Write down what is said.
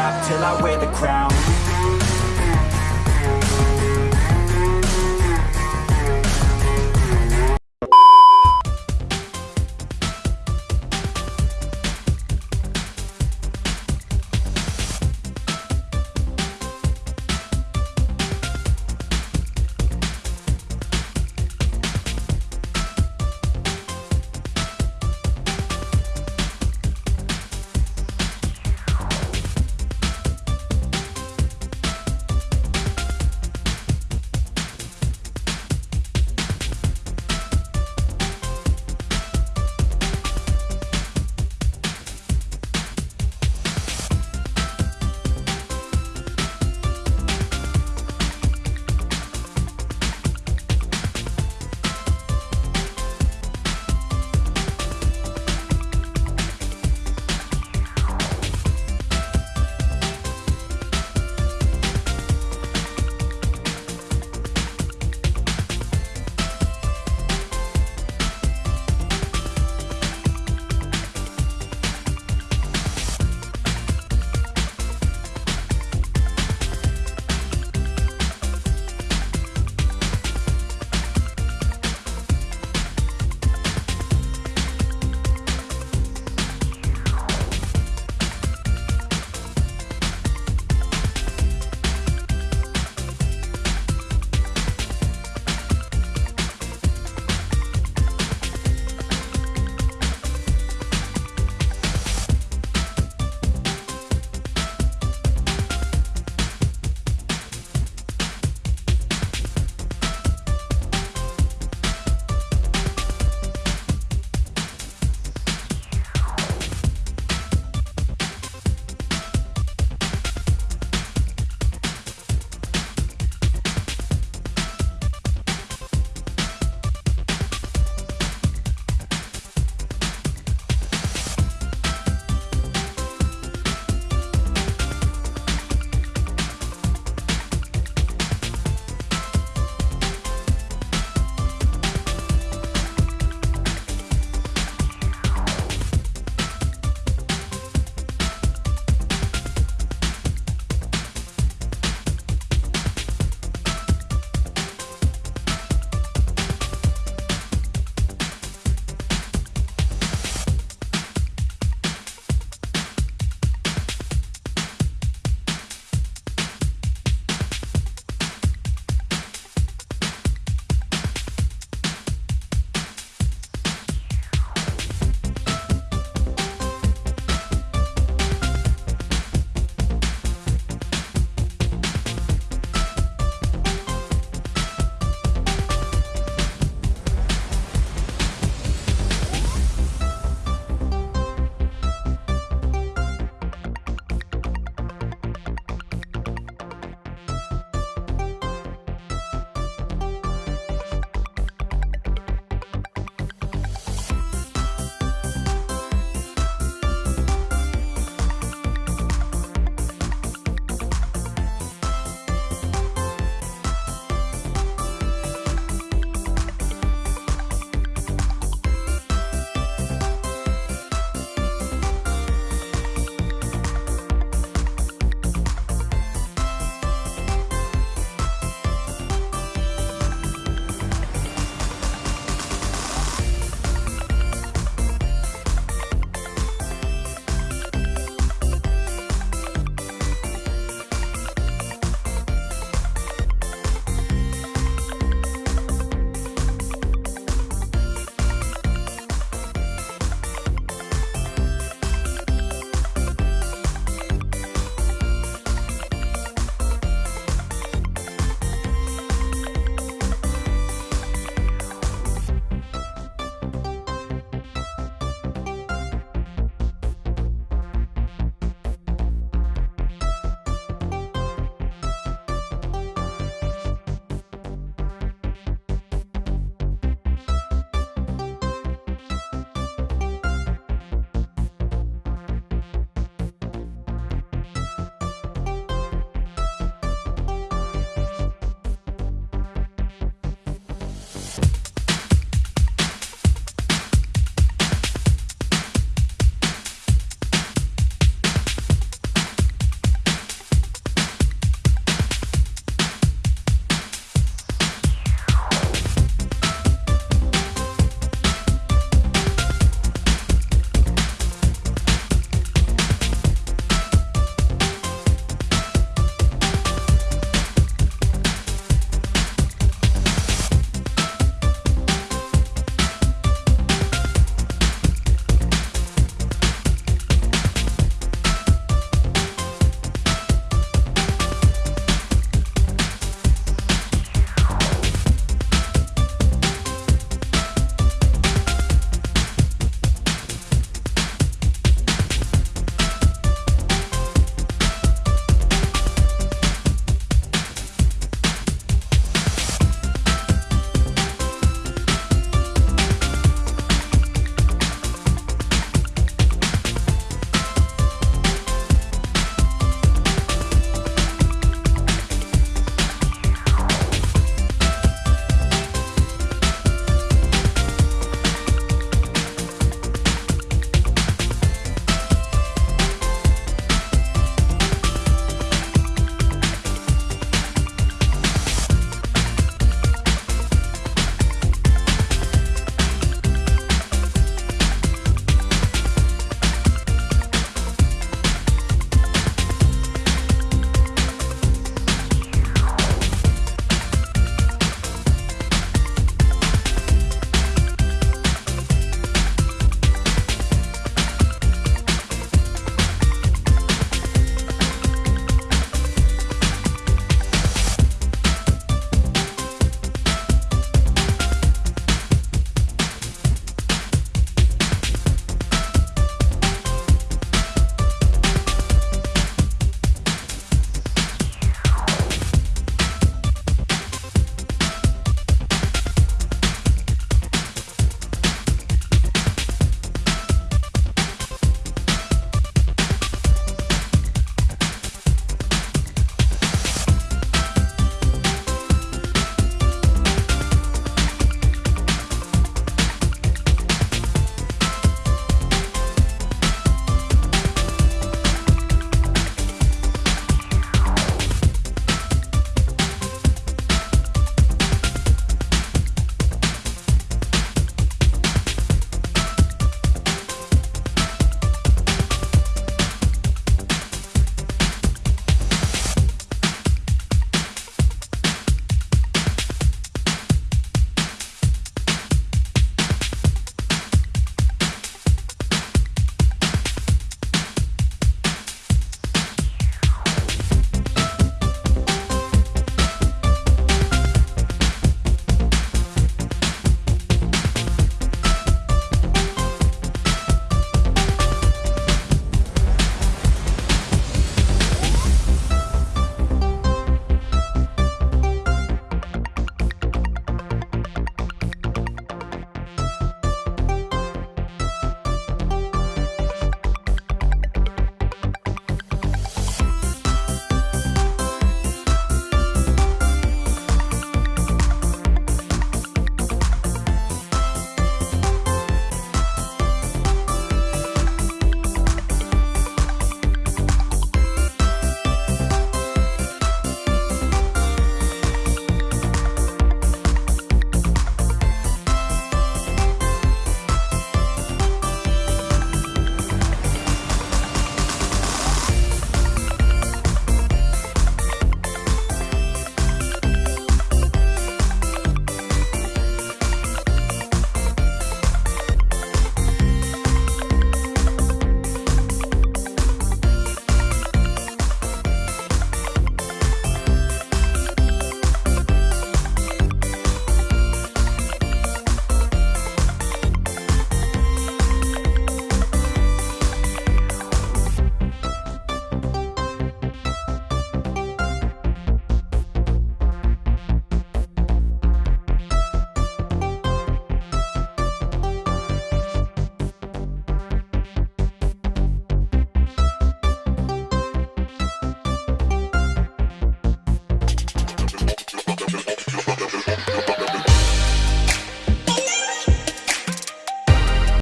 stop till I wear the crown.